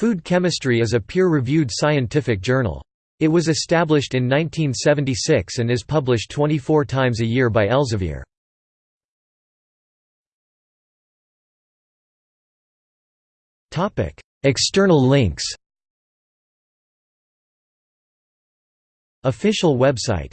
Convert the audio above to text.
Food Chemistry is a peer-reviewed scientific journal. It was established in 1976 and is published 24 times a year by Elsevier. External links Official website